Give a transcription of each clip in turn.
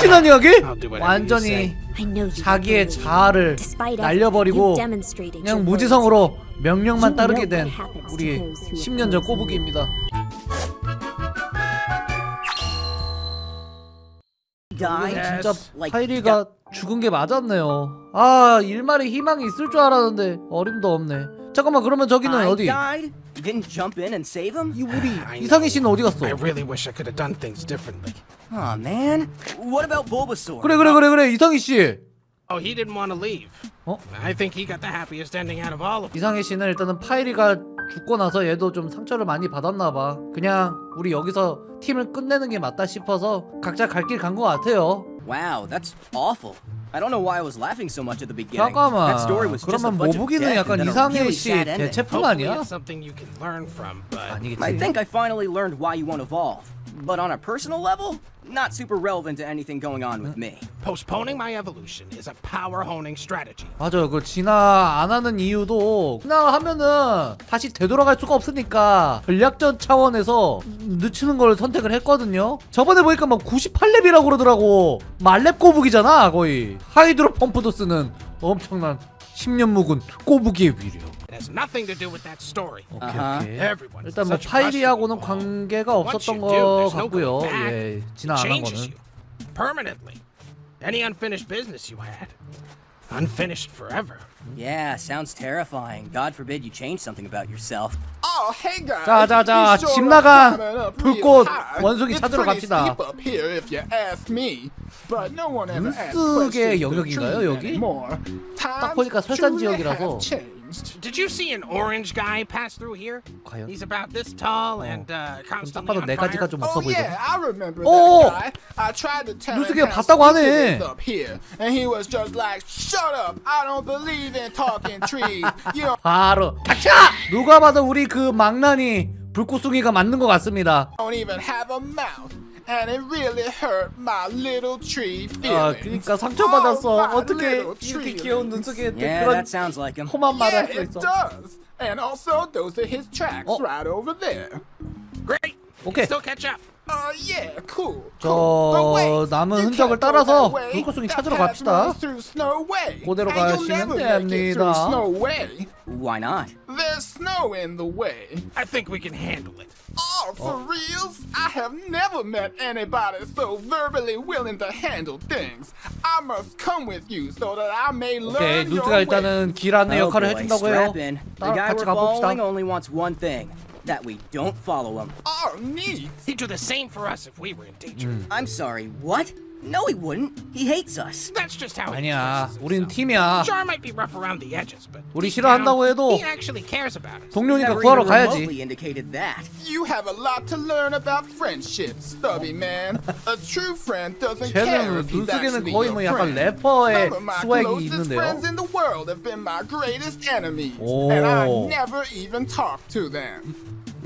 순진한 이야기? 완전히 자기의. 자아를 날려버리고 그냥 무지성으로 명령만 따르게 된 우리 to those who 10년 전 꼬부기입니다. 진짜 파이리가 죽은 게 맞았네요. 아 일말의 희망이 있을 줄 알았는데 어림도 없네. 잠깐만 그러면 저기는 어디? died? You didn't jump in and save him? 이 우리 I 이상희 씨는 어디 갔어? 그래 그래 그래 그래 이상희 씨. Oh, he didn't want to leave. 어? I think he got the happiest ending out of all of them. 이상희 씨는 일단은 파이리가 죽고 나서 얘도 좀 상처를 많이 받았나 봐. 그냥 우리 여기서 팀을 끝내는 게 맞다 싶어서 각자 갈 길 간 것 같아요. Wow, that's awful. I don't know why I was laughing so much at the beginning. 잠깐만. That story was just a 그러면 bunch of 모부기는 death 약간 and then a 이상희 really 씨 sad ending. 대체품 Hopefully 아니야? it's something you can learn from, but 아니겠지. I think I finally learned why you won't evolve. But on a personal level, not super relevant to anything going on with me. postponing my evolution is a power honing strategy. 맞아요. 그 진화 안 하는 이유도 진화하면은 다시 되돌아갈 수가 없으니까 전략전 차원에서 늦추는 걸 선택을 했거든요. 저번에 보니까 막 98렙이라고 그러더라고. 말렙 꼬북이잖아 거의. 하이드로 펌프도 쓰는 엄청난 10년 묵은 꼬북이의 위력. It has nothing to do with that story. 오케이 아하. 오케이. Everyone's 일단 뭐 such 파이리하고는. 관계가 없었던 no 같고요. 예, 진화 안 한 거는. permanently. Any unfinished business you had, unfinished forever. Yeah, sounds terrifying. God forbid you change something about yourself. Oh, hey guys. 자, 자, 자, You sure 집 up 불꽃. 원숭이 It's 찾으러 pretty 갑시다. steep up here if you ask me. But no one ever asks 눈쓰게 questions to 영역인가요, 여기? 딱 보니까 설산 지역이라서. Did you see an orange guy pass through here? 과연? He's about this tall and uh, 딱 constantly on 네 가지가 fire. 좀 없어 Oh yeah. I remember 어, that guy. I tried to tell him 봤다고 하네. up here, and he was just like, "Shut up! I don't believe in talking trees. You 바로 닥쳐! 누가 봐도 우리 그 망나니 불꽃숭이가 맞는 것 같습니다. don't even have a mouth." And it really hurt my little tree 아, feelings. 그러니까 상처받았어. Oh, my 어떻게 little 이렇게 tree 귀여운 feelings. 눈속에 Yeah, 그런 that sounds like him. 험한 말을 Yeah, 할 수 it 있어. does. And also, those are his tracks Oh. right over there. Great. Okay. Still catch up. Uh, yeah, cool. 저 cool. But wait, 남은 you 흔적을 can't go 따라서 that way. 불꽃숭이 That 찾으러 path 갑시다. runs through Snow Way. 그대로 And you'll 가시면 never make it through 됩니다. Snow Way. Why not? There's snow in the way. I think we can handle it. Oh, for reals? I have never met anybody so verbally willing to handle things. I must come with you so that I may 오케이, learn your 누드가 일단은 길 안내 Oh 역할을 boy, 해준다고 해요. strap in. The 따라 guy 같이 we're following 가봅시다. only wants one thing. That we don't follow him. Oh, neat. He'd do the same for us if we were in danger. I'm sorry, what? No, he wouldn't. He hates us. That's just how he 아니야, expresses 우린 himself. 팀이야. Jar might be rough around the edges, but 우리 deep 싫어한다고 down, 해도 he actually cares about us. 동료니까 Never 구하러 even 가야지. remotely indicated that. You have a lot to learn about friendship, stubby man. A true friend doesn't care 쟤는 if he's 눈쓰기는 actually 거의 your 뭐 약간 friend. 래퍼의 Some of my 스웩이 closest 있는데요. friends in the world have been my greatest enemies, 오. and I never even talked to them.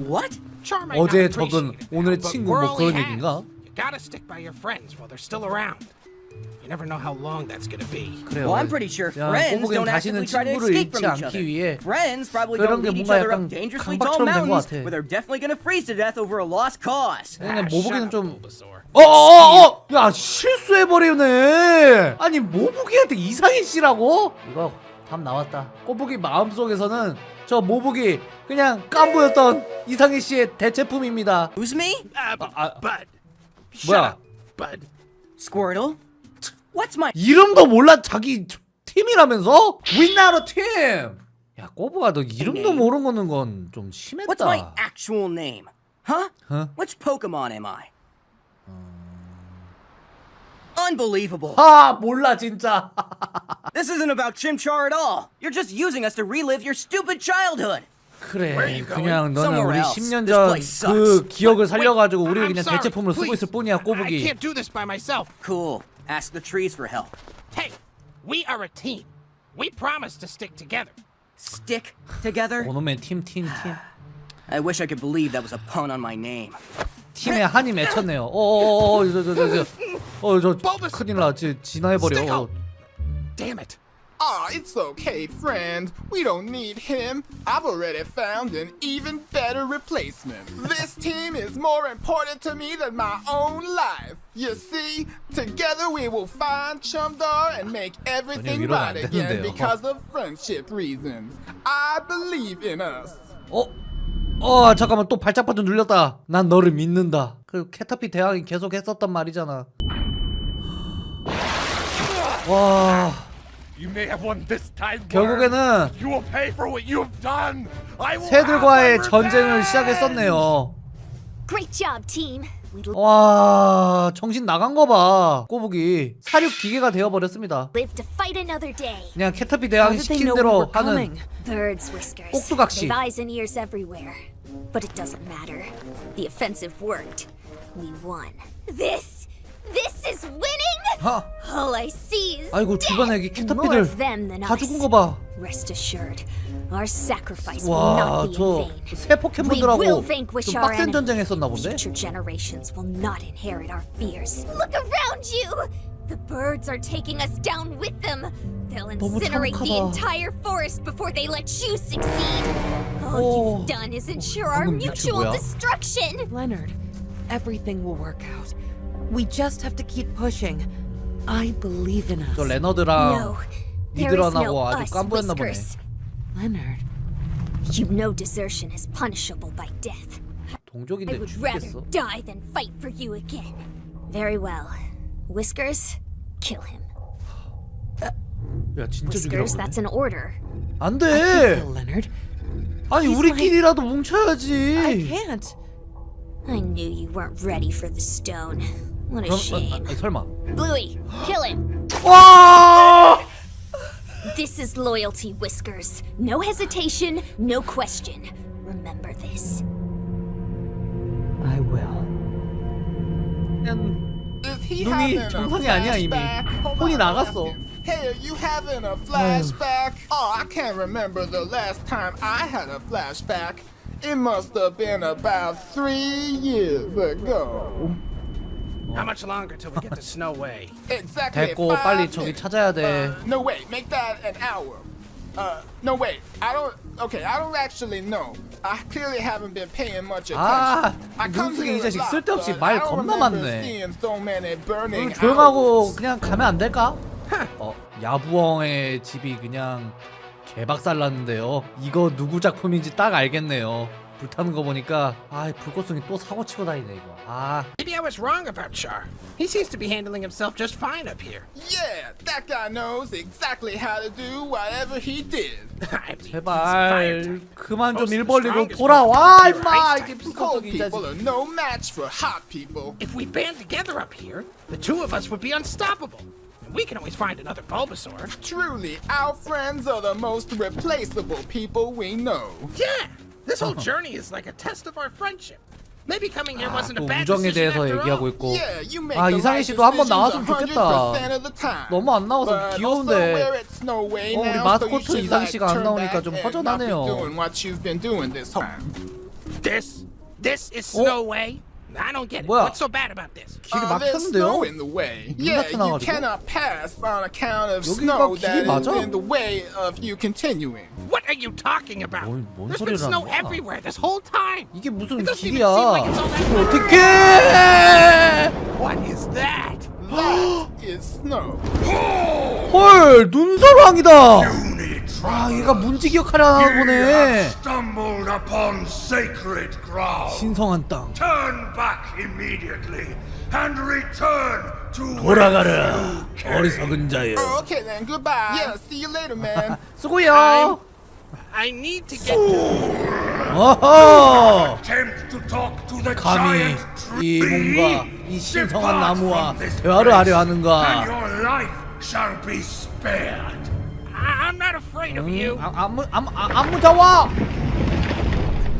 What? Char might 어제 not 적은 appreciate it 오늘의 now, but 친구 we're 뭐 all 그런 he 얘기인가? Gotta stick by your friends while they're still around. You never know how long that's gonna be. 그래요. Well, I'm pretty sure 야, friends don't actively try to escape from each other. 위해 Friends probably don't 게 lead each other up dangerously tall mountains where they're definitely gonna freeze to death over a lost cause. 근데 Ah, shut 좀. 어어어어! 야 실수해버리네 아니 모부기한테 이상희 씨라고? 이거 답 나왔다 꼬부기 마음속에서는 저 모부기 그냥 깐부였던 이상희 씨의 대체품입니다 Who's me? Uh, 아. Shut 뭐야? up, Bud. Squirtle? What's my 이름도 몰라 자기 팀이라면서? 윈나로 팀! 야 꼬부가 너 이름도 모르는 건 좀 What's my 심했다 actual name? Huh? Huh? Which Pokemon am I? Unbelievable. 아 몰라 진짜 This isn't about Chimchar at all. You're just using us to relive your stupid childhood. 그래? 그냥 너는 우리 else. 10년 This 전 그. 기억을 살려가지고 우리 그냥 대체품을 쓰고. 있을 뿐이야 꼬부기. Cool. Ask the trees for help. Hey, we are a team. We promise to stick together. Stick together? 오놈의 팀팀팀 I wish I could believe that was a pun on my name. 팀에 한이 맺혔네요 어어어어 저저저저 어저 Bulbous. 큰일 나 지- 진화해버려 어. Damn it. Aw, it's okay, friend. We don't need him. I've already found an even better replacement. This team is more important to me than my own life. You see, together we will find Chumdar and make everything right again because of friendship reasons. I believe in us. 어? 어 잠깐만 또 발작 버튼 눌렸다 난 너를 믿는다 그 캐터피 대왕이 계속 했었단 말이잖아 와 결국에는 You will pay for what you have done. I will 새들과의 전쟁을. 시작했었네요 Great job, team. We 와 정신 나간 거봐 꼬북이 사륙 기계가 되어버렸습니다 live to fight another day. 그냥 캐터피 대왕이 시킨 대로 하는 Birds, whiskers. 꼭두각시. They've eyes and ears everywhere. But it doesn't matter. The offensive worked. We won. This, this is winning. 하, All I see is 아이고 death. 주변에 여기 And more of 캐터피들 them than 다 us. 죽은 거봐 Rest assured, our sacrifice will not be in 와저 vain. 새 We will 포켓몬들하고 vanquish 좀 our 빡센 enemy. 전쟁 했었나 본데? Future generations will not inherit our fears. Look around you! The birds are taking us down with them. They'll 너무 incinerate the 착하다. entire forest before they let you succeed. All 오. you've done is ensure our 방금 미친 mutual 뭐야? destruction. Leonard, everything will work out. We just have to keep pushing. I believe in us. 저 레너드랑 no, there is 니드런하고 no 아주 us, 깜부했나 보네 Whiskers. Leonard, You know desertion is punishable by death. I 동족인데 would rather 죽겠어 die than fight for you again. Very well. Whiskers, kill him. 야 진짜 Whiskers, 죽이라고 that's an order. 안돼 kill Leonard. 아니 He's 우리끼리라도 I 뭉쳐야지 can't. I knew you weren't ready for the stone. What a 그럼 아, shame. 아, 설마 Bluey, kill him. 와 This is loyalty, Whiskers. No hesitation, no question. Remember this. I will. 그냥 Is he 눈이 having a 정상이 아니야, 이미. flashback? Hold 혼이 on, 나갔어. I'm asking. Hey, are you having a flashback? Oh, I can't remember the last time I had a flashback. It must have been about three years ago. How much longer till we get to Snow Way? Exactly. 됐고 five 빨리 저기. 찾아야 돼 Uh, no, wait. Make that an hour. Uh, no, wait. I don't. Okay, I don't actually know. I clearly haven't been paying much attention. 아, 눈속에 이 자식 쓸데없이 말 I don't 겁나 많네. seeing so many burning 오늘 조용하고. 그냥 가면 안 될까? 어 야부엉의 집이 그냥 개박살 났는데요 이거 누구 작품인지 딱 알겠네요 불타는 거 보니까 아 불꽃송이 또 사고 치고 다니네 이거 아 Maybe I was wrong about Char. He seems to be handling himself just fine up here. Yeah, that guy knows exactly how to do whatever he did. I mean, he's 제발 fired. 그만 좀 Most of the 일 벌리고 strongest 돌아와 people 임마 here 이게 are Cold 불꽃송이 이 people 자식 are no match for hot people. If we band together up here, the two of us would be unstoppable. And we can always find another Bulbasaur. Truly, our friends are the most replaceable people we know. Yeah, this whole journey is like a test of our friendship. Maybe coming here wasn't a 또 bad 우정에 decision 대해서 after 얘기하고 all. 있고 Yeah, you make 아 right 씨도 한번 100% 좋겠다 of the time. 너무 안 나와서 귀여운데 어, 우리 마스코트 like, 씨가 안 나오니까 좀 허전하네요. This, this is Snow Way. I don't get it. 뭐야? What's so bad about this? 길이 Uh, there's snow 막혔는데요? in the way. 눈 Yeah, you 나타나가지고? cannot pass on account of 여기가 snow 길이 that is 맞아? in the way of you continuing. What are you talking about? 뭔- 뭔 There's been 소리를 snow 하는 거야? everywhere this whole time. 이게 무슨 It doesn't even 길이야 seem like it's all that 이걸 어떡해 What is that? That is snow. 헐 눈사랑이다 아 얘가 문지 기억하려 하나 보네 Stumbled upon sacred ground. 신성한 땅 Turn back immediately and return to 돌아가라 어리석은 자여 Oh, okay then, goodbye. Yeah, see you later, man. 수고해요 I need to get to 어허 attempt to talk to the 감히 giant 이. 뭔가 이 신성한 나무와 대화를 하려 하는가 I'm not afraid of you. 아, 안무 안무 아, 안무 잡아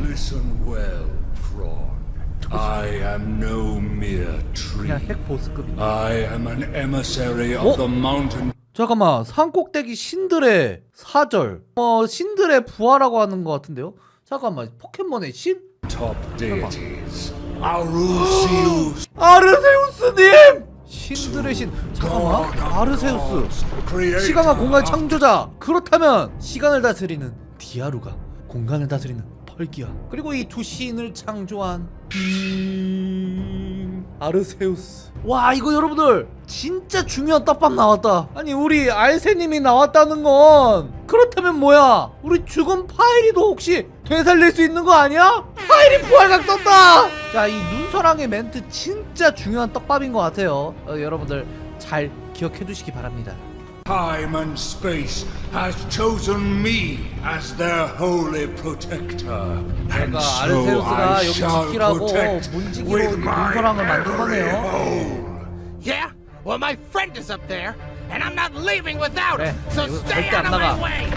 Listen well, Thrawn. I am no mere tree. 그냥 핵 보스급 I am an emissary of 어? the mountain 잠깐만 산 꼭대기 신들의 사절 어 신들의 부하라고 하는 것 같은데요 잠깐만 포켓몬의 신 top deities. Arusius, 아르세우스님 신들의 신. 잠깐만. 아르세우스. 시간과 공간의 창조자. 그렇다면 시간을 다스리는 디아루가 공간을 다스리는 펄기야. 그리고 이 두 신을 창조한 음... 아르세우스. 와 이거 여러분들 진짜 중요한 떡밥 나왔다. 아니 우리 알세님이 나왔다는 건 그렇다면 뭐야 우리 죽은 파이리도 혹시 되살릴 수 있는 거 아니야? 파이리 부활각 떴다 자 이 눈사랑의 멘트 진짜 중요한 떡밥인 것 같아요 어, 여러분들 잘 기억해 두시기 바랍니다 Time and space has chosen me as their holy protector. And 내가 so I 여기 shall protect 문지기로 with 이 my every 거네요. hole. Yeah? Well, my friend is up there, and I'm not leaving without him. 그래, So 이거 stay 절대 안 out of my 나가. way.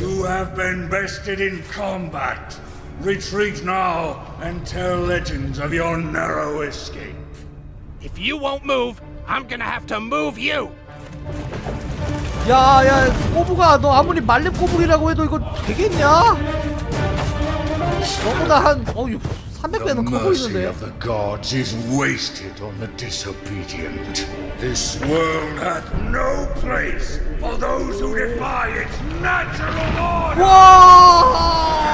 You have been bested in combat. Retreat now and tell legends of your narrow escape. If you won't move, I'm gonna have to move you. 야야 꼬부가 너 아무리 말렙 꼬부기라고 해도 이거 되겠냐? 너보다 한 어유 300배는 커 mercy 보이는데 of the gods is wasted on the disobedient. This world hath no place for those who defy its natural order. 와